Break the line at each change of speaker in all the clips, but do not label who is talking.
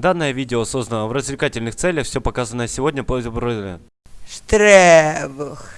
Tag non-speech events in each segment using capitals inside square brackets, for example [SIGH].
Данное видео создано в развлекательных целях, все показанное сегодня по
Штребух.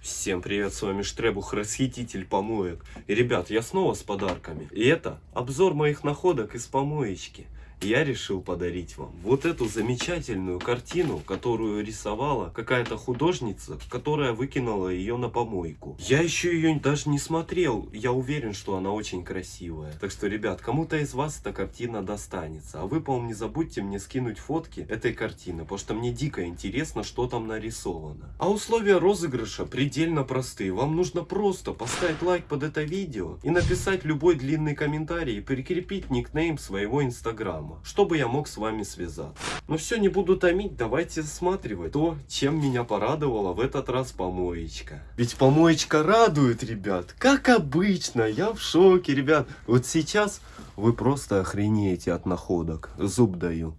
Всем привет, с вами Штребух, расхититель помоек. И, ребят, я снова с подарками. И это обзор моих находок из помоечки я решил подарить вам вот эту замечательную картину, которую рисовала какая-то художница, которая выкинула ее на помойку. Я еще ее даже не смотрел, я уверен, что она очень красивая. Так что, ребят, кому-то из вас эта картина достанется. А вы, по-моему, не забудьте мне скинуть фотки этой картины, потому что мне дико интересно, что там нарисовано. А условия розыгрыша предельно простые. Вам нужно просто поставить лайк под это видео и написать любой длинный комментарий и прикрепить никнейм своего инстаграма дома, чтобы я мог с вами связаться. Но все, не буду томить, давайте засматривать то, чем меня порадовала в этот раз помоечка. Ведь помоечка радует, ребят, как обычно, я в шоке, ребят. Вот сейчас вы просто охренеете от находок, зуб даю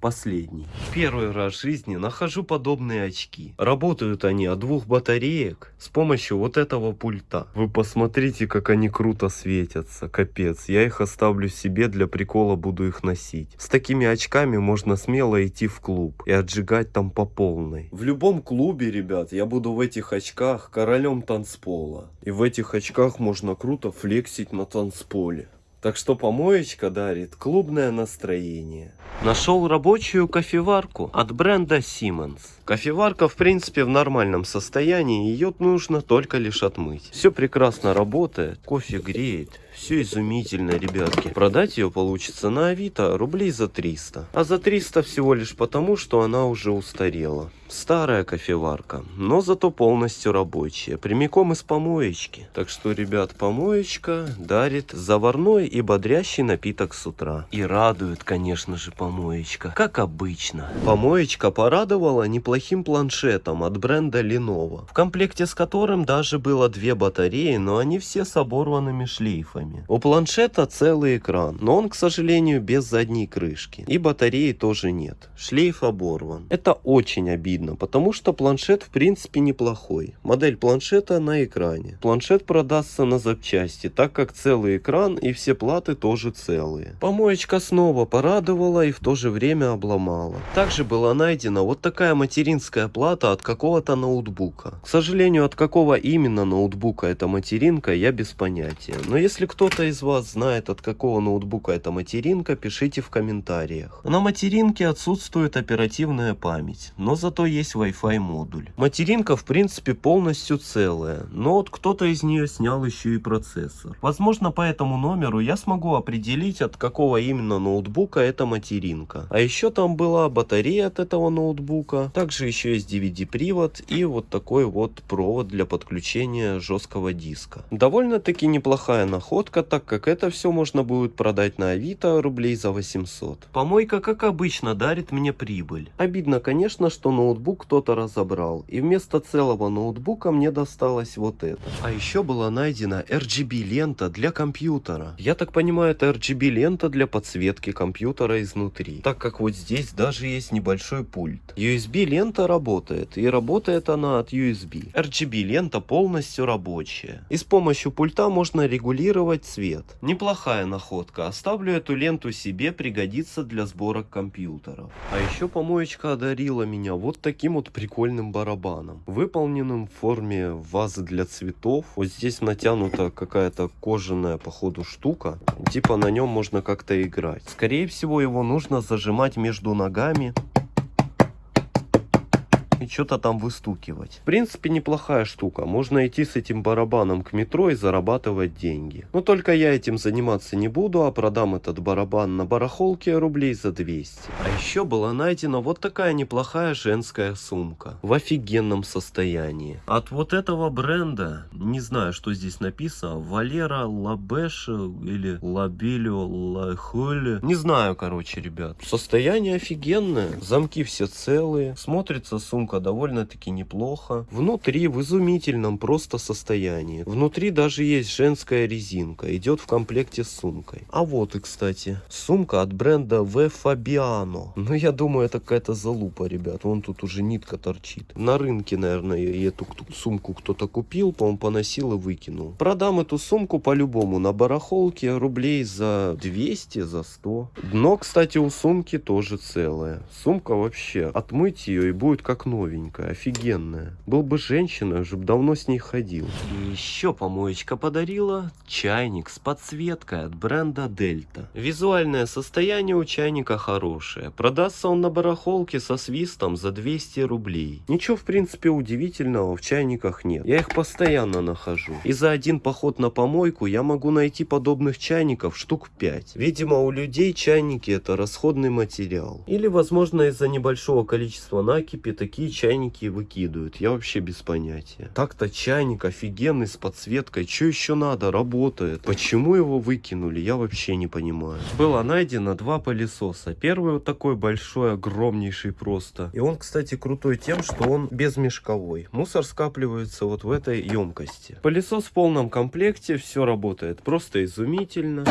последний. Первый раз в жизни нахожу подобные очки. Работают они от двух батареек с помощью вот этого пульта. Вы посмотрите, как они круто светятся. Капец, я их оставлю себе, для прикола буду их носить. С такими очками можно смело идти в клуб и отжигать там по полной. В любом клубе, ребят, я буду в этих очках королем танцпола. И в этих очках можно круто флексить на танцполе. Так что помоечка дарит клубное настроение. Нашел рабочую кофеварку от бренда Siemens. Кофеварка в принципе в нормальном состоянии, ее нужно только лишь отмыть. Все прекрасно работает, кофе греет, все изумительно, ребятки. Продать ее получится на Авито рублей за 300. А за 300 всего лишь потому, что она уже устарела. Старая кофеварка, но зато полностью рабочая, прямиком из помоечки. Так что, ребят, помоечка дарит заварной и бодрящий напиток с утра. И радует, конечно же, помоечка, как обычно. Помоечка порадовала неплохим планшетом от бренда Lenovo, в комплекте с которым даже было две батареи, но они все с оборванными шлейфами экране. У планшета целый экран, но он, к сожалению, без задней крышки. И батареи тоже нет. Шлейф оборван. Это очень обидно, потому что планшет в принципе неплохой. Модель планшета на экране. Планшет продастся на запчасти, так как целый экран и все платы тоже целые. Помоечка снова порадовала и в то же время обломала. Также была найдена вот такая материнская плата от какого-то ноутбука. К сожалению, от какого именно ноутбука эта материнка, я без понятия. Но если кто-то из вас знает, от какого ноутбука эта материнка, пишите в комментариях. На материнке отсутствует оперативная память, но зато есть Wi-Fi модуль. Материнка в принципе полностью целая, но вот кто-то из нее снял еще и процессор. Возможно по этому номеру я смогу определить, от какого именно ноутбука эта материнка. А еще там была батарея от этого ноутбука, также еще есть DVD-привод и вот такой вот провод для подключения жесткого диска. Довольно-таки неплохая находка находка, так как это все можно будет продать на Авито рублей за 800. Помойка, как обычно, дарит мне прибыль. Обидно, конечно, что ноутбук кто-то разобрал, и вместо целого ноутбука мне досталось вот это. А еще была найдена RGB лента для компьютера. Я так понимаю, это RGB лента для подсветки компьютера изнутри, так как вот здесь даже есть небольшой пульт. USB лента работает, и работает она от USB. RGB лента полностью рабочая. И с помощью пульта можно регулировать сделать цвет. Неплохая находка. Оставлю эту ленту себе, пригодится для сборок компьютеров. А еще помоечка одарила меня вот таким вот прикольным барабаном. Выполненным в форме вазы для цветов. Вот здесь натянута какая-то кожаная походу штука. Типа на нем можно как-то играть. Скорее всего его нужно зажимать между ногами и что-то там выстукивать. В принципе, неплохая штука. Можно идти с этим барабаном к метро и зарабатывать деньги. Но только я этим заниматься не буду, а продам этот барабан на барахолке рублей за 200. А еще была найдена вот такая неплохая женская сумка. В офигенном состоянии. От вот этого бренда, не знаю, что здесь написано, Валера Лабеш или Лабелио Лахоли. Не знаю, короче, ребят. Состояние офигенное. Замки все целые. Смотрится сумка сумка довольно-таки неплохо. Внутри в изумительном просто состоянии. Внутри даже есть женская резинка. Идет в комплекте с сумкой. А вот и, кстати, сумка от бренда В Fabiano. Ну, я думаю, это какая-то залупа, ребят. Вон тут уже нитка торчит. На рынке, наверное, эту сумку кто-то купил, по-моему, поносил и выкинул. Продам эту сумку по-любому на барахолке рублей за 200, за 100. Дно, кстати, у сумки тоже целое. Сумка вообще, отмыть ее и будет как новенькая, офигенная. Был бы женщина, уже бы давно с ней ходил. И еще помоечка подарила чайник с подсветкой от бренда Дельта. Визуальное состояние у чайника хорошее. Продастся он на барахолке со свистом за 200 рублей. Ничего в принципе удивительного в чайниках нет. Я их постоянно нахожу. И за один поход на помойку я могу найти подобных чайников штук 5. Видимо у людей чайники это расходный материал. Или возможно из-за небольшого количества накипи такие чайники выкидывают. Я вообще без понятия. Так-то чайник офигенный с подсветкой. Что еще надо? Работает. Почему его выкинули? Я вообще не понимаю. Было найдено два пылесоса. Первый вот такой большой, огромнейший просто. И он, кстати, крутой тем, что он безмешковой. Мусор скапливается вот в этой емкости. Пылесос в полном комплекте, все работает просто изумительно.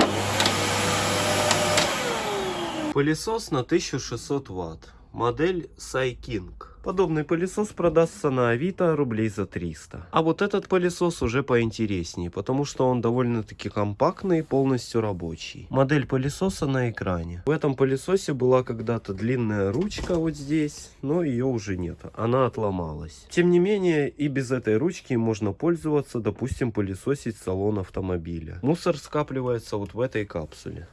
Пылесос на 1600 ватт. Модель Сайking. Подобный пылесос продастся на Авито рублей за 300. А вот этот пылесос уже поинтереснее, потому что он довольно-таки компактный и полностью рабочий. Модель пылесоса на экране. В этом пылесосе была когда-то длинная ручка вот здесь, но ее уже нет. Она отломалась. Тем не менее, и без этой ручки можно пользоваться, допустим, пылесосить салон автомобиля. Мусор скапливается вот в этой капсуле.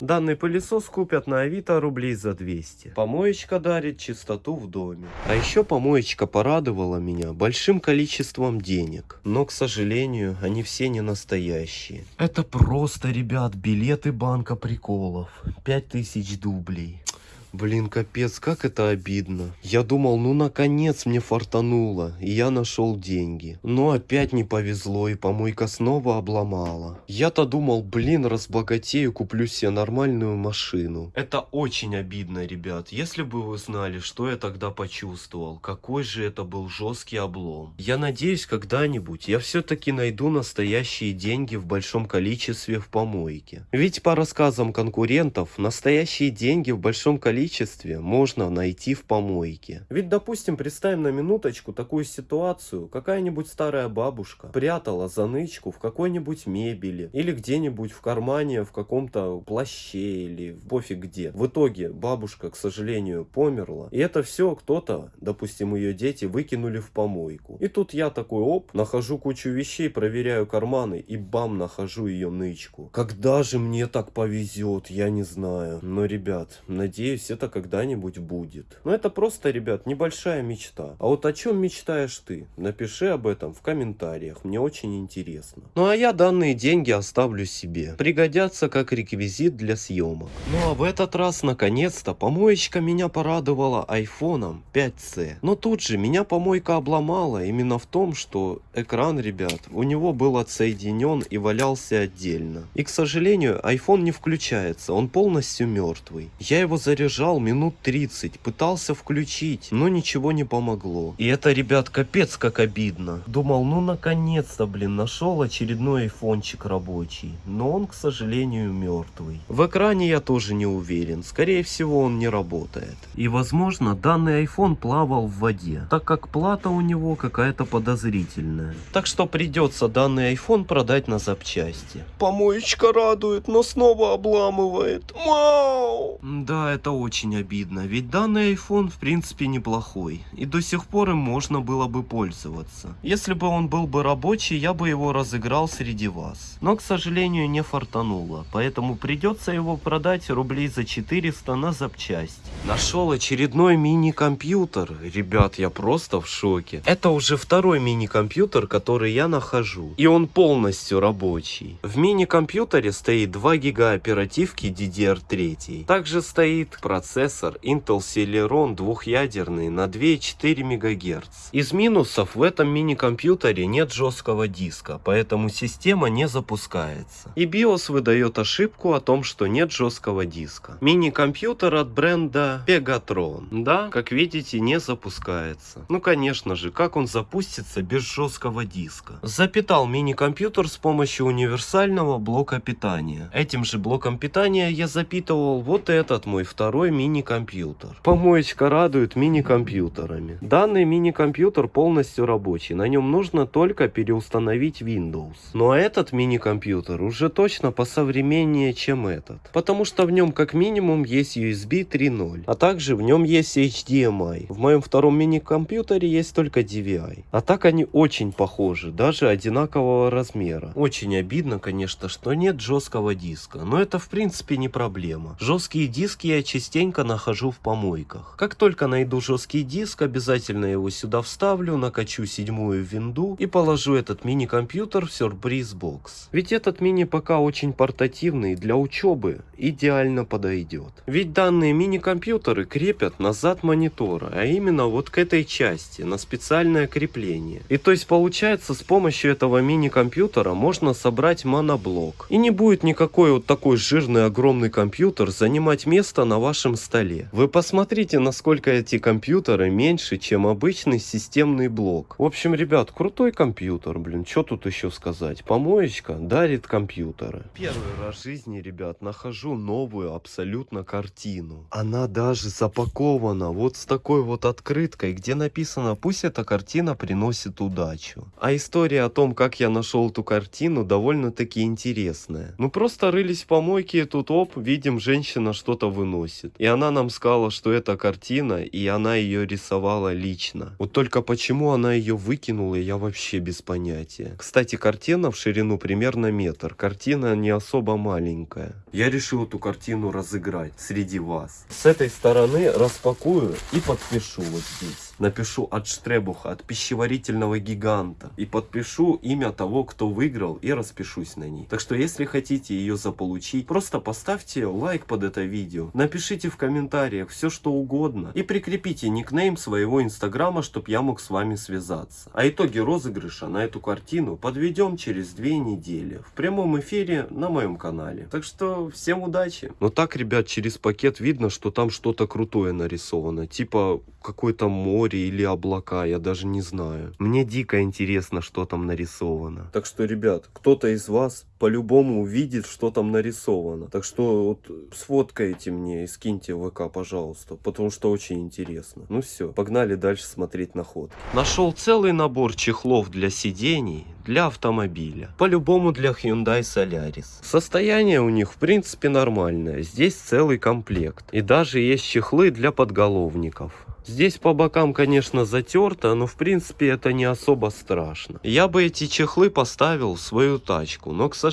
Данный пылесос купят на Авито рублей за 200. Помоечка дарит чистоту в доме. А еще помоечка порадовала меня большим количеством денег. Но, к сожалению, они все не настоящие. Это просто, ребят, билеты банка приколов. 5000 дублей. Блин, капец, как это обидно. Я думал, ну наконец мне фартануло, и я нашел деньги. Но опять не повезло, и помойка снова обломала. Я-то думал, блин, разбогатею, куплю себе нормальную машину. Это очень обидно, ребят. Если бы вы знали, что я тогда почувствовал, какой же это был жесткий облом. Я надеюсь, когда-нибудь я все-таки найду настоящие деньги в большом количестве в помойке. Ведь по рассказам конкурентов, настоящие деньги в большом количестве количестве можно найти в помойке. Ведь, допустим, представим на минуточку такую ситуацию. Какая-нибудь старая бабушка прятала занычку в какой-нибудь мебели или где-нибудь в кармане в каком-то плаще или пофиг где. В итоге бабушка, к сожалению, померла. И это все кто-то, допустим, ее дети выкинули в помойку. И тут я такой, оп, нахожу кучу вещей, проверяю карманы и бам, нахожу ее нычку. Когда же мне так повезет, я не знаю. Но, ребят, надеюсь, это когда-нибудь будет. Но это просто, ребят, небольшая мечта. А вот о чем мечтаешь ты? Напиши об этом в комментариях, мне очень интересно. Ну а я данные деньги оставлю себе. Пригодятся как реквизит для съемок. Ну а в этот раз, наконец-то, помоечка меня порадовала айфоном 5C. Но тут же меня помойка обломала именно в том, что экран, ребят, у него был отсоединен и валялся отдельно. И, к сожалению, iPhone не включается, он полностью мертвый. Я его заряжал лежал минут 30, пытался включить, но ничего не помогло. И это, ребят, капец как обидно. Думал, ну наконец-то, блин, нашел очередной айфончик рабочий. Но он, к сожалению, мертвый. В экране я тоже не уверен. Скорее всего, он не работает. И, возможно, данный iPhone плавал в воде, так как плата у него какая-то подозрительная. Так что придется данный iPhone продать на запчасти. Помоечка радует, но снова обламывает. Мау! Да, это очень очень обидно, ведь данный iPhone в принципе неплохой, и до сих пор им можно было бы пользоваться. Если бы он был бы рабочий, я бы его разыграл среди вас. Но, к сожалению, не фартануло, поэтому придется его продать рублей за 400 на запчасть. Нашел очередной мини-компьютер. Ребят, я просто в шоке. Это уже второй мини-компьютер, который я нахожу. И он полностью рабочий. В мини-компьютере стоит 2 гига оперативки DDR3. Также стоит процессор процессор Intel Celeron двухъядерный на 2,4 МГц. Из минусов в этом мини-компьютере нет жесткого диска, поэтому система не запускается. И BIOS выдает ошибку о том, что нет жесткого диска. Мини-компьютер от бренда Pegatron. Да, как видите, не запускается. Ну конечно же, как он запустится без жесткого диска? Запитал мини-компьютер с помощью универсального блока питания. Этим же блоком питания я запитывал вот этот мой второй мини-компьютер. Помоечка радует мини-компьютерами. Данный мини-компьютер полностью рабочий, на нем нужно только переустановить Windows. Но этот мини-компьютер уже точно посовременнее, чем этот. Потому что в нем как минимум есть USB 3.0, а также в нем есть HDMI. В моем втором мини-компьютере есть только DVI. А так они очень похожи, даже одинакового размера. Очень обидно, конечно, что нет жесткого диска, но это в принципе не проблема. Жесткие диски я частенько нахожу в помойках. Как только найду жесткий диск, обязательно его сюда вставлю, накачу седьмую винду и положу этот мини-компьютер в сюрприз бокс. Ведь этот мини пока очень портативный для учебы идеально подойдет. Ведь данные мини-компьютеры крепят назад монитора, а именно вот к этой части, на специальное крепление. И то есть получается с помощью этого мини-компьютера можно собрать моноблок. И не будет никакой вот такой жирный огромный компьютер занимать место на вашем столе. Вы посмотрите, насколько эти компьютеры меньше, чем обычный системный блок. В общем, ребят, крутой компьютер, блин, что тут еще сказать? Помоечка дарит компьютеры. Первый раз в жизни, ребят, нахожу новую абсолютно картину. Она даже запакована вот с такой вот открыткой, где написано «Пусть эта картина приносит удачу». А история о том, как я нашел эту картину, довольно-таки интересная. Мы просто рылись в помойке, и тут оп, видим, женщина что-то выносит. И она нам сказала, что это картина, и она ее рисовала лично. Вот только почему она ее выкинула, я вообще без понятия. Кстати, картина в ширину примерно метр. Картина не особо маленькая. Я решил эту картину разыграть среди вас. С этой стороны распакую и подпишу вот здесь. Напишу от Штребуха, от пищеварительного гиганта. И подпишу имя того, кто выиграл и распишусь на ней. Так что если хотите ее заполучить, просто поставьте лайк под это видео. Напишите в комментариях все что угодно. И прикрепите никнейм своего инстаграма, чтобы я мог с вами связаться. А итоги розыгрыша на эту картину подведем через две недели. В прямом эфире на моем канале. Так что всем удачи. Но так, ребят, через пакет видно, что там что-то крутое нарисовано. Типа какое-то море или облака, я даже не знаю. Мне дико интересно, что там нарисовано. Так что, ребят, кто-то из вас по-любому увидит, что там нарисовано. Так что вот сфоткайте мне и скиньте в ВК, пожалуйста, потому что очень интересно. Ну все, погнали дальше смотреть находки. Нашел целый набор чехлов для сидений для автомобиля. По-любому для Hyundai Solaris. Состояние у них в принципе нормальное. Здесь целый комплект. И даже есть чехлы для подголовников. Здесь по бокам, конечно, затерто, но в принципе это не особо страшно. Я бы эти чехлы поставил в свою тачку, но, к сожалению,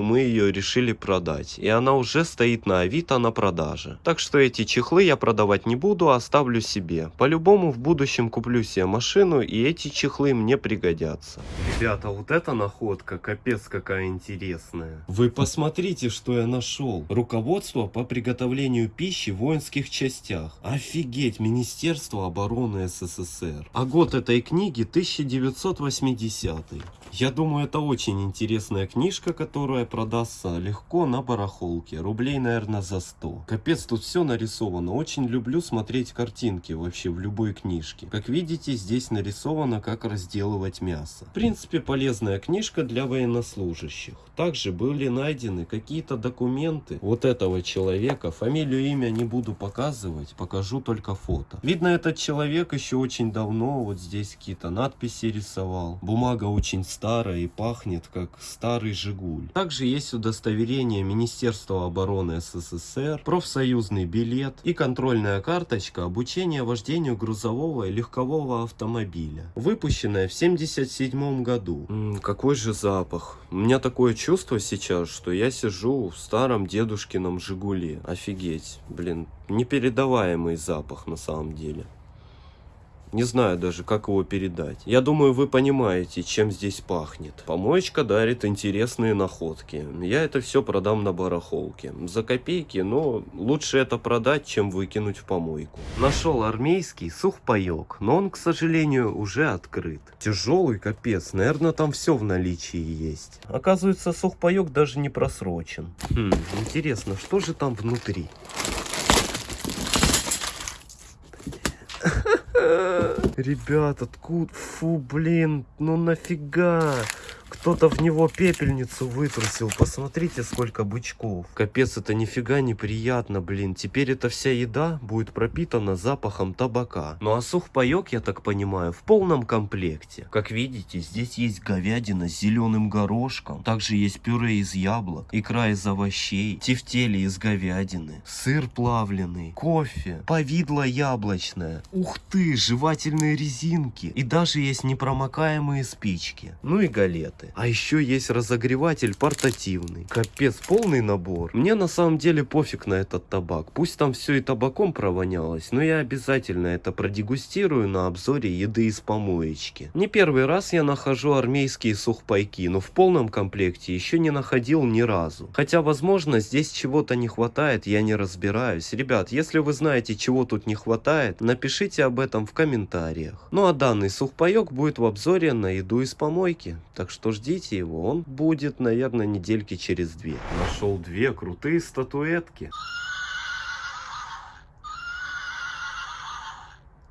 мы ее решили продать. И она уже стоит на Авито на продаже. Так что эти чехлы я продавать не буду, а оставлю себе. По-любому в будущем куплю себе машину, и эти чехлы мне пригодятся. Ребята, вот эта находка, капец какая интересная. Вы посмотрите, что я нашел. Руководство по приготовлению пищи в воинских частях. Офигеть, Министерство обороны СССР. А год этой книги 1980. Я думаю, это очень интересная книжка, которая продастся легко на барахолке. Рублей, наверное, за 100. Капец, тут все нарисовано. Очень люблю смотреть картинки вообще в любой книжке. Как видите, здесь нарисовано, как разделывать мясо. В принципе, полезная книжка для военнослужащих. Также были найдены какие-то документы вот этого человека. Фамилию, имя не буду показывать, покажу только фото. Видно, этот человек еще очень давно вот здесь какие-то надписи рисовал. Бумага очень старая и пахнет как старый Жигуль. Также есть удостоверение Министерства обороны СССР, профсоюзный билет и контрольная карточка обучения вождению грузового и легкового автомобиля. Выпущенная в 1977 году. М -м, какой же запах. У меня такое чувство сейчас, что я сижу в старом дедушкином Жигуле. Офигеть, блин, непередаваемый запах на самом деле. Не знаю даже, как его передать. Я думаю, вы понимаете, чем здесь пахнет. Помоечка дарит интересные находки. Я это все продам на барахолке. За копейки, но лучше это продать, чем выкинуть в помойку. Нашел армейский сухпайок, но он, к сожалению, уже открыт. Тяжелый капец, наверное, там все в наличии есть. Оказывается, сухпайок даже не просрочен. Хм, интересно, что же там внутри? Ребят, откуда? Фу, блин, ну нафига? Кто-то в него пепельницу вытрусил. Посмотрите, сколько бычков. Капец, это нифига неприятно, блин. Теперь эта вся еда будет пропитана запахом табака. Ну а сухпайок, я так понимаю, в полном комплекте. Как видите, здесь есть говядина с зеленым горошком. Также есть пюре из яблок, икра из овощей, тефтели из говядины, сыр плавленый, кофе, повидло яблочное. Ух ты, жевательные резинки. И даже есть непромокаемые спички. Ну и галеты. А еще есть разогреватель портативный. Капец, полный набор. Мне на самом деле пофиг на этот табак. Пусть там все и табаком провонялось, но я обязательно это продегустирую на обзоре еды из помоечки. Не первый раз я нахожу армейские сухпайки, но в полном комплекте еще не находил ни разу. Хотя, возможно, здесь чего-то не хватает, я не разбираюсь. Ребят, если вы знаете, чего тут не хватает, напишите об этом в комментариях. Ну а данный сухпайок будет в обзоре на еду из помойки. Так что ждите его, он будет, наверное, недельки через две. Нашел две крутые статуэтки.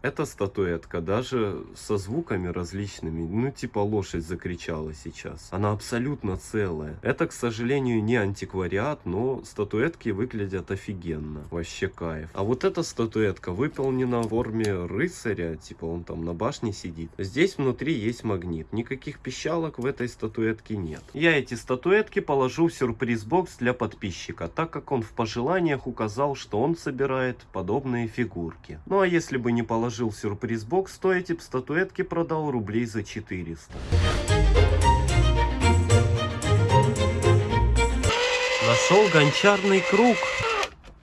Эта статуэтка даже со звуками различными, ну типа лошадь закричала сейчас. Она абсолютно целая. Это, к сожалению, не антиквариат, но статуэтки выглядят офигенно. Вообще кайф. А вот эта статуэтка выполнена в форме рыцаря, типа он там на башне сидит. Здесь внутри есть магнит. Никаких пищалок в этой статуэтке нет. Я эти статуэтки положу в сюрприз-бокс для подписчика, так как он в пожеланиях указал, что он собирает подобные фигурки. Ну а если бы не положил положил сюрприз-бокс, то эти статуэтки продал рублей за 400. Нашел гончарный круг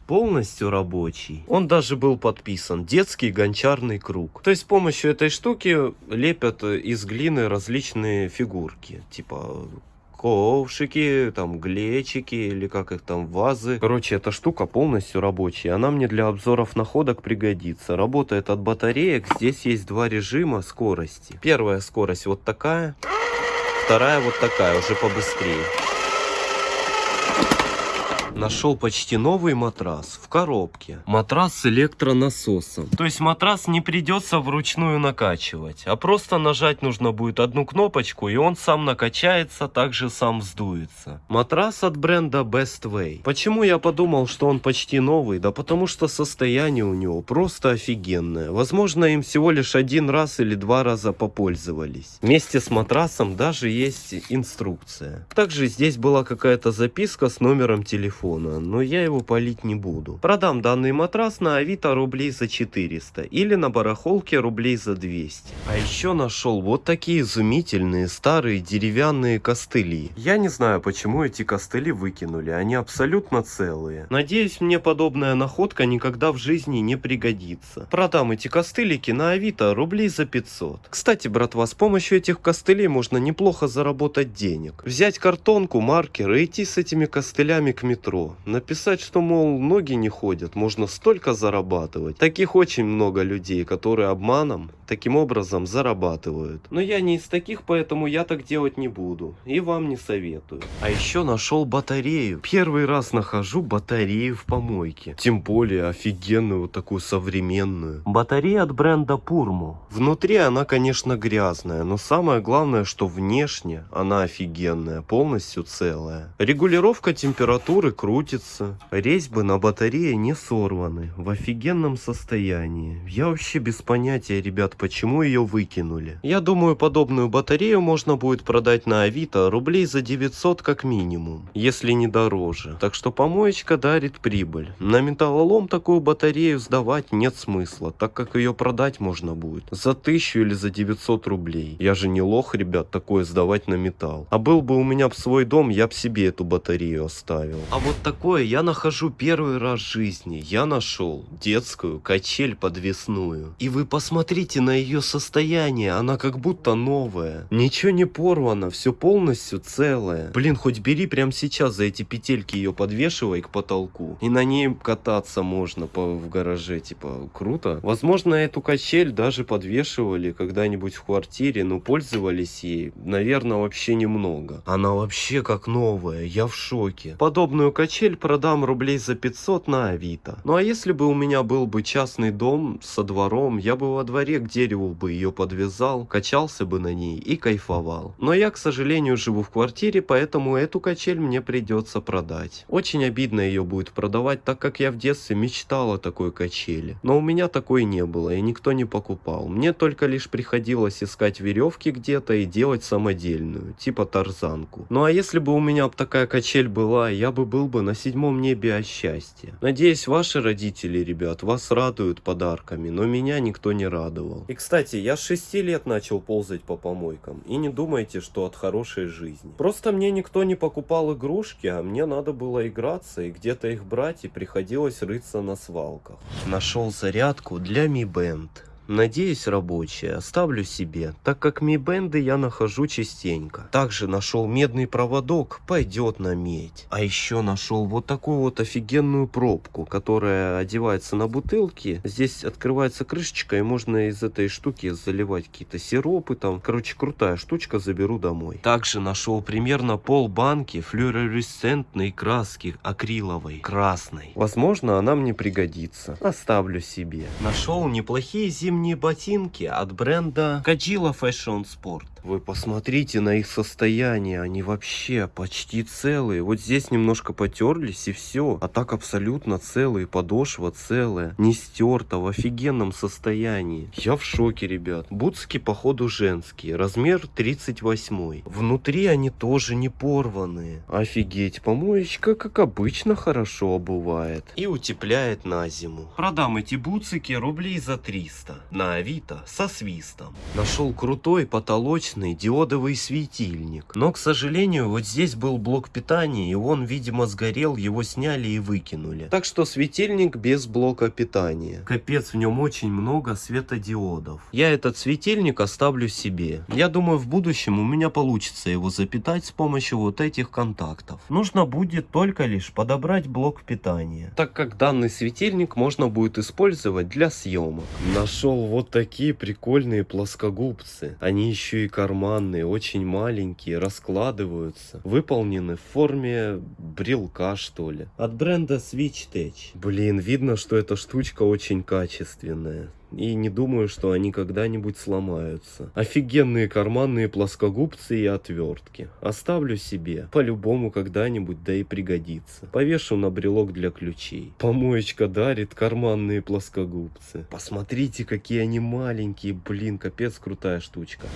полностью рабочий. Он даже был подписан «Детский гончарный круг». То есть с помощью этой штуки лепят из глины различные фигурки. Типа ковшики, там глечики или как их там, вазы. Короче, эта штука полностью рабочая. Она мне для обзоров находок пригодится. Работает от батареек. Здесь есть два режима скорости. Первая скорость вот такая. Вторая вот такая, уже побыстрее. Нашел почти новый матрас в коробке. Матрас с электронасосом. То есть матрас не придется вручную накачивать, а просто нажать нужно будет одну кнопочку, и он сам накачается, также сам вздуется. Матрас от бренда Best Way. Почему я подумал, что он почти новый? Да потому что состояние у него просто офигенное. Возможно, им всего лишь один раз или два раза попользовались. Вместе с матрасом даже есть инструкция. Также здесь была какая-то записка с номером телефона телефона, но я его полить не буду. Продам данный матрас на Авито рублей за 400 или на барахолке рублей за 200. А еще нашел вот такие изумительные старые деревянные костыли. Я не знаю, почему эти костыли выкинули, они абсолютно целые. Надеюсь, мне подобная находка никогда в жизни не пригодится. Продам эти костылики на Авито рублей за 500. Кстати, братва, с помощью этих костылей можно неплохо заработать денег. Взять картонку, маркер и идти с этими костылями к метро метро. Написать, что, мол, ноги не ходят, можно столько зарабатывать. Таких очень много людей, которые обманом таким образом зарабатывают. Но я не из таких, поэтому я так делать не буду. И вам не советую. А еще нашел батарею. Первый раз нахожу батарею в помойке. Тем более офигенную, вот такую современную. Батарея от бренда Purmo. Внутри она, конечно, грязная, но самое главное, что внешне она офигенная, полностью целая. Регулировка температуры крутится. Резьбы на батарее не сорваны, в офигенном состоянии. Я вообще без понятия, ребят, почему ее выкинули. Я думаю, подобную батарею можно будет продать на Авито рублей за 900 как минимум, если не дороже. Так что помоечка дарит прибыль. На металлолом такую батарею сдавать нет смысла, так как ее продать можно будет за 1000 или за 900 рублей. Я же не лох, ребят, такое сдавать на металл. А был бы у меня свой дом, я бы себе эту батарею оставил. А вот вот такое я нахожу первый раз в жизни. Я нашел детскую качель подвесную. И вы посмотрите на ее состояние, она как будто новая. Ничего не порвано, все полностью целое. Блин, хоть бери прямо сейчас за эти петельки ее подвешивай к потолку. И на ней кататься можно по, в гараже, типа, круто. Возможно, эту качель даже подвешивали когда-нибудь в квартире, но пользовались ей, наверное, вообще немного. Она вообще как новая, я в шоке. Подобную качель продам рублей за 500 на Авито. Ну а если бы у меня был бы частный дом со двором, я бы во дворе к дереву бы ее подвязал, качался бы на ней и кайфовал. Но я, к сожалению, живу в квартире, поэтому эту качель мне придется продать. Очень обидно ее будет продавать, так как я в детстве мечтал о такой качели. Но у меня такой не было и никто не покупал. Мне только лишь приходилось искать веревки где-то и делать самодельную, типа тарзанку. Ну а если бы у меня такая качель была, я бы был бы на седьмом небе от счастья. Надеюсь, ваши родители, ребят, вас радуют подарками, но меня никто не радовал. И кстати, я с 6 лет начал ползать по помойкам. И не думайте, что от хорошей жизни. Просто мне никто не покупал игрушки, а мне надо было играться и где-то их брать, и приходилось рыться на свалках. Нашел зарядку для Mi Band. Надеюсь, рабочая, оставлю себе, так как ми-бенды я нахожу частенько. Также нашел медный проводок, пойдет на медь. А еще нашел вот такую вот офигенную пробку, которая одевается на бутылки. Здесь открывается крышечка и можно из этой штуки заливать какие-то сиропы там. Короче, крутая штучка, заберу домой. Также нашел примерно пол банки флюоресцентной краски акриловой, красной. Возможно, она мне пригодится. Оставлю себе. Нашел неплохие зимние зимние ботинки от бренда Kajila Fashion Sport. Вы посмотрите на их состояние, они вообще почти целые. Вот здесь немножко потерлись и все. А так абсолютно целые, подошва целая, не стерта, в офигенном состоянии. Я в шоке, ребят. Бутски походу женские, размер 38. Внутри они тоже не порванные. Офигеть, помоечка как обычно хорошо обувает. И утепляет на зиму. Продам эти бутсики рублей за 300. На авито со свистом. Нашел крутой потолочный обычный диодовый светильник. Но, к сожалению, вот здесь был блок питания, и он, видимо, сгорел, его сняли и выкинули. Так что светильник без блока питания. Капец, в нем очень много светодиодов. Я этот светильник оставлю себе. Я думаю, в будущем у меня получится его запитать с помощью вот этих контактов. Нужно будет только лишь подобрать блок питания. Так как данный светильник можно будет использовать для съемок. Нашел вот такие прикольные плоскогубцы. Они еще и карманные, очень маленькие, раскладываются. Выполнены в форме брелка, что ли. От бренда Switch Tech. Блин, видно, что эта штучка очень качественная. И не думаю, что они когда-нибудь сломаются. Офигенные карманные плоскогубцы и отвертки. Оставлю себе. По-любому когда-нибудь, да и пригодится. Повешу на брелок для ключей. Помоечка дарит карманные плоскогубцы. Посмотрите, какие они маленькие. Блин, капец крутая штучка.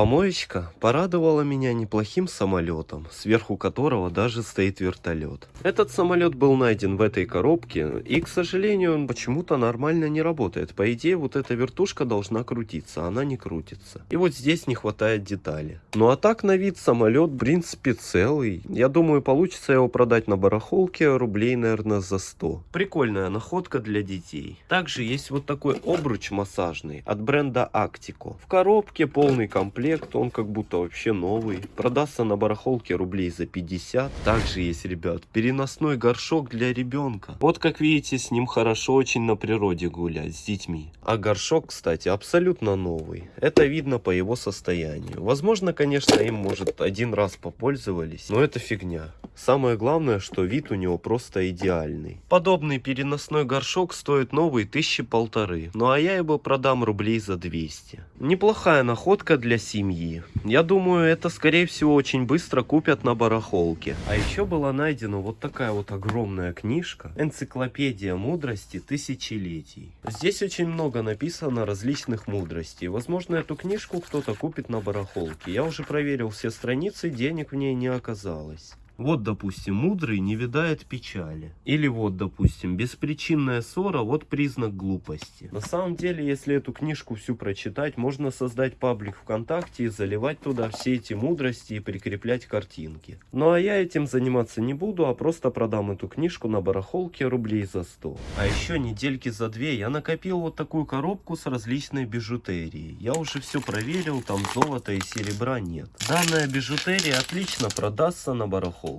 Помоечка порадовала меня неплохим самолетом, сверху которого даже стоит вертолет. Этот самолет был найден в этой коробке, и, к сожалению, он почему-то нормально не работает. По идее, вот эта вертушка должна крутиться, она не крутится. И вот здесь не хватает детали. Ну а так на вид самолет, в принципе, целый. Я думаю, получится его продать на барахолке рублей, наверное, за 100. Прикольная находка для детей. Также есть вот такой обруч массажный от бренда Actico. В коробке полный комплект комплект, он как будто вообще новый. Продастся на барахолке рублей за 50. Также есть, ребят, переносной горшок для ребенка. Вот как видите, с ним хорошо очень на природе гулять с детьми. А горшок, кстати, абсолютно новый. Это видно по его состоянию. Возможно, конечно, им, может, один раз попользовались, но это фигня. Самое главное, что вид у него просто идеальный. Подобный переносной горшок стоит новый тысячи полторы. Ну а я его продам рублей за 200. Неплохая находка для семьи. Я думаю, это скорее всего очень быстро купят на барахолке. А еще была найдена вот такая вот огромная книжка. Энциклопедия мудрости тысячелетий. Здесь очень много написано различных мудростей. Возможно, эту книжку кто-то купит на барахолке. Я уже проверил все страницы, денег в ней не оказалось. Вот, допустим, мудрый не видает печали. Или вот, допустим, беспричинная ссора, вот признак глупости. На самом деле, если эту книжку всю прочитать, можно создать паблик ВКонтакте и заливать туда все эти мудрости и прикреплять картинки. Ну а я этим заниматься не буду, а просто продам эту книжку на барахолке рублей за 100. А еще недельки за две я накопил вот такую коробку с различной бижутерией. Я уже все проверил, там золота и серебра нет. Данная бижутерия отлично продастся на барахолке.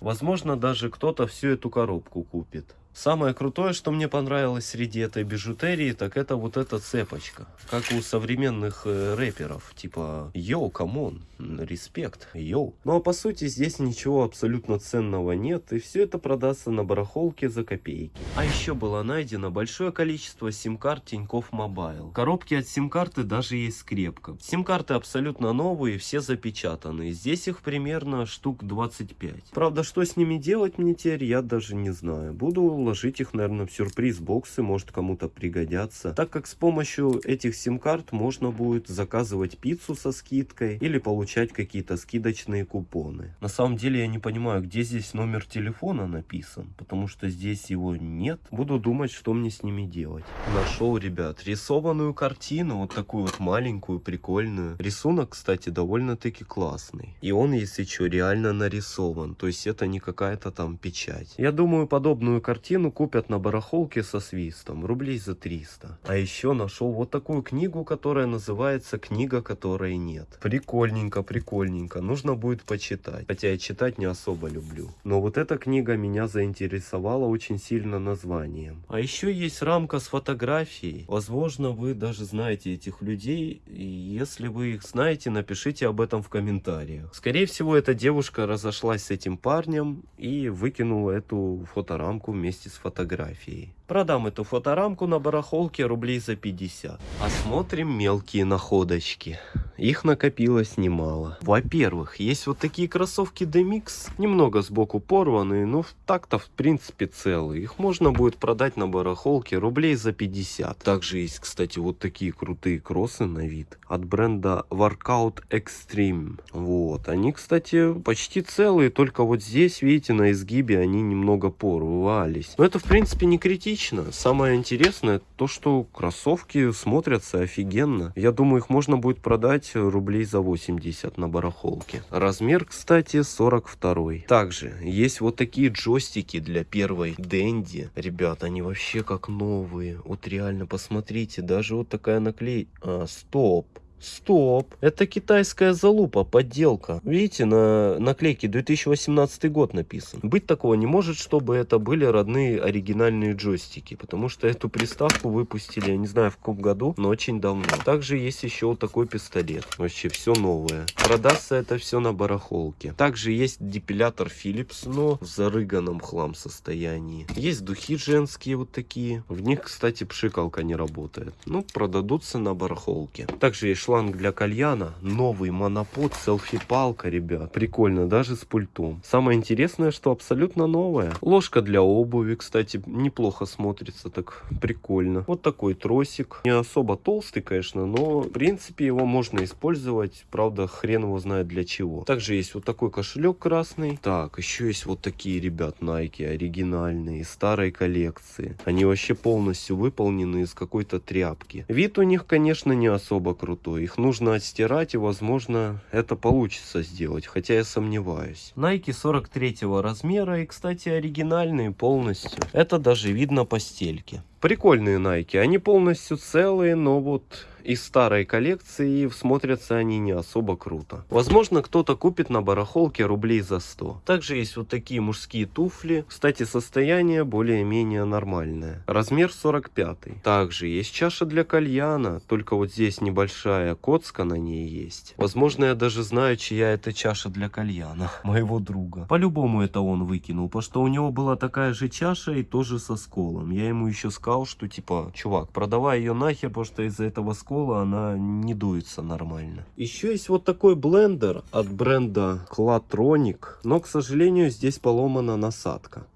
Возможно, даже кто-то всю эту коробку купит. Самое крутое, что мне понравилось среди этой бижутерии, так это вот эта цепочка. Как у современных э, рэперов. Типа, yo, come on, respect, yo. Ну а по сути здесь ничего абсолютно ценного нет. И все это продастся на барахолке за копейки. А еще было найдено большое количество сим-карт Тинькофф Мобайл. Коробки от сим-карты даже есть скрепка. Сим-карты абсолютно новые, все запечатаны. Здесь их примерно штук 25. Правда, что с ними делать мне теперь, я даже не знаю. Буду вложить их, наверное, в сюрприз-боксы, может кому-то пригодятся. Так как с помощью этих сим-карт можно будет заказывать пиццу со скидкой или получать какие-то скидочные купоны. На самом деле я не понимаю, где здесь номер телефона написан, потому что здесь его нет. Буду думать, что мне с ними делать. Нашел, ребят, рисованную картину, вот такую вот маленькую, прикольную. Рисунок, кстати, довольно-таки классный. И он, если что, реально нарисован, то есть это не какая-то там печать. Я думаю, подобную картину картину купят на барахолке со свистом, рублей за 300. А еще нашел вот такую книгу, которая называется «Книга, которой нет». Прикольненько, прикольненько, нужно будет почитать. Хотя я читать не особо люблю. Но вот эта книга меня заинтересовала очень сильно названием. А еще есть рамка с фотографией. Возможно, вы даже знаете этих людей. И если вы их знаете, напишите об этом в комментариях. Скорее всего, эта девушка разошлась с этим парнем и выкинула эту фоторамку вместе вместе с фотографией. Продам эту фоторамку на барахолке рублей за 50. Осмотрим мелкие находочки. Их накопилось немало. Во-первых, есть вот такие кроссовки Demix. Немного сбоку порванные, но так-то в принципе целые. Их можно будет продать на барахолке рублей за 50. Также есть, кстати, вот такие крутые кроссы на вид. От бренда Workout Extreme. Вот. Они, кстати, почти целые. Только вот здесь, видите, на изгибе они немного порвались. Но это, в принципе, не критично. Самое интересное, то, что кроссовки смотрятся офигенно. Я думаю, их можно будет продать рублей за 80 на барахолке. Размер, кстати, 42. Также есть вот такие джойстики для первой Дэнди. Ребят, они вообще как новые. Вот реально, посмотрите, даже вот такая наклейка. А, стоп. Стоп, это китайская залупа, подделка. Видите, на наклейке 2018 год написан. Быть такого не может, чтобы это были родные оригинальные джойстики, потому что эту приставку выпустили, я не знаю в каком году, но очень давно. Также есть еще вот такой пистолет, вообще все новое. Продастся это все на барахолке. Также есть депилятор Philips, но в зарыганном хлам состоянии. Есть духи женские вот такие. В них, кстати, пшикалка не работает. Ну, продадутся на барахолке. Также есть шланг для кальяна, новый монопод, селфи-палка, ребят. Прикольно, даже с пультом. Самое интересное, что абсолютно новая. Ложка для обуви, кстати, неплохо смотрится, так прикольно. Вот такой тросик. Не особо толстый, конечно, но в принципе его можно использовать. Правда, хрен его знает для чего. Также есть вот такой кошелек красный. Так, еще есть вот такие, ребят, Nike оригинальные, старой коллекции. Они вообще полностью выполнены из какой-то тряпки. Вид у них, конечно, не особо крутой их нужно отстирать и возможно это получится сделать, хотя я сомневаюсь. Nike 43 размера и кстати оригинальные полностью. Это даже видно по стельке. Прикольные Nike, они полностью целые, но вот из старой коллекции смотрятся они не особо круто. Возможно, кто-то купит на барахолке рублей за 100. Также есть вот такие мужские туфли. Кстати, состояние более-менее нормальное. Размер 45. Также есть чаша для кальяна, только вот здесь небольшая коцка на ней есть. Возможно, я даже знаю, чья это чаша для кальяна. [LAUGHS] Моего друга. По-любому это он выкинул, потому что у него была такая же чаша и тоже со сколом. Я ему еще сказал, что типа, чувак, продавай ее нахер, потому что из-за этого скола кола, она не дуется нормально. Еще есть вот такой блендер от бренда Clatronic, но, к сожалению, здесь поломана насадка.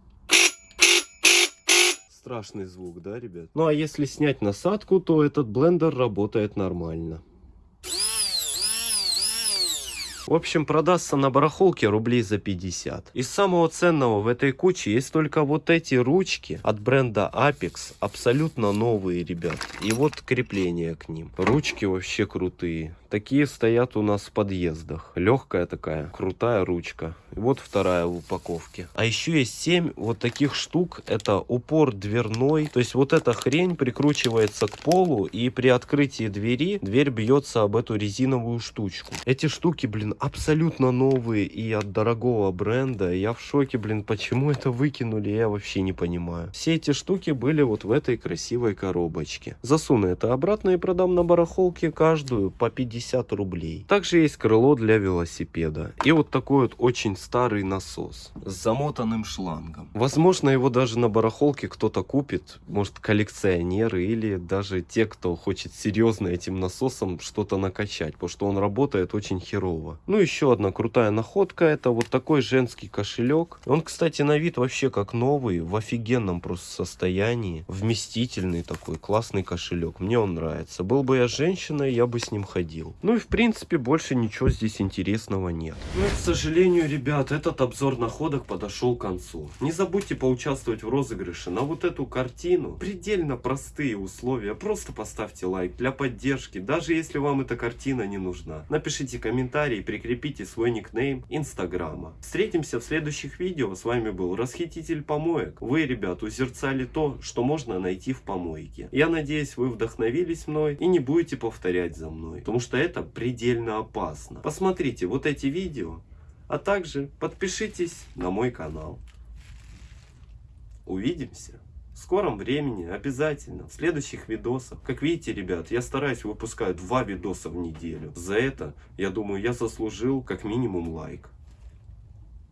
Страшный звук, да, ребят? Ну, а если снять насадку, то этот блендер работает нормально. В общем, продастся на барахолке рублей за 50. Из самого ценного в этой куче есть только вот эти ручки от бренда Apex. Абсолютно новые, ребят. И вот крепление к ним. Ручки вообще крутые. Такие стоят у нас в подъездах. Легкая такая, крутая ручка. И вот вторая в упаковке. А еще есть 7 вот таких штук. Это упор дверной. То есть вот эта хрень прикручивается к полу. И при открытии двери, дверь бьется об эту резиновую штучку. Эти штуки, блин, абсолютно новые и от дорогого бренда. Я в шоке, блин, почему это выкинули, я вообще не понимаю. Все эти штуки были вот в этой красивой коробочке. Засуну это обратно и продам на барахолке каждую по 50 рублей. Также есть крыло для велосипеда. И вот такой вот очень старый насос с замотанным шлангом. Возможно, его даже на барахолке кто-то купит. Может, коллекционеры или даже те, кто хочет серьезно этим насосом что-то накачать. Потому что он работает очень херово. Ну, еще одна крутая находка. Это вот такой женский кошелек. Он, кстати, на вид вообще как новый. В офигенном просто состоянии. Вместительный такой, классный кошелек. Мне он нравится. Был бы я женщиной, я бы с ним ходил. Ну и, в принципе, больше ничего здесь интересного нет. Ну, к сожалению, ребят, этот обзор находок подошел к концу. Не забудьте поучаствовать в розыгрыше на вот эту картину. Предельно простые условия. Просто поставьте лайк для поддержки, даже если вам эта картина не нужна. Напишите комментарий, прикрепите свой никнейм инстаграма. Встретимся в следующих видео. С вами был Расхититель помоек. Вы, ребят, узерцали то, что можно найти в помойке. Я надеюсь, вы вдохновились мной и не будете повторять за мной. Потому что это предельно опасно. Посмотрите вот эти видео, а также подпишитесь на мой канал. Увидимся в скором времени, обязательно, в следующих видосах. Как видите, ребят, я стараюсь выпускать два видоса в неделю. За это, я думаю, я заслужил как минимум лайк.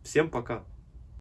Всем пока!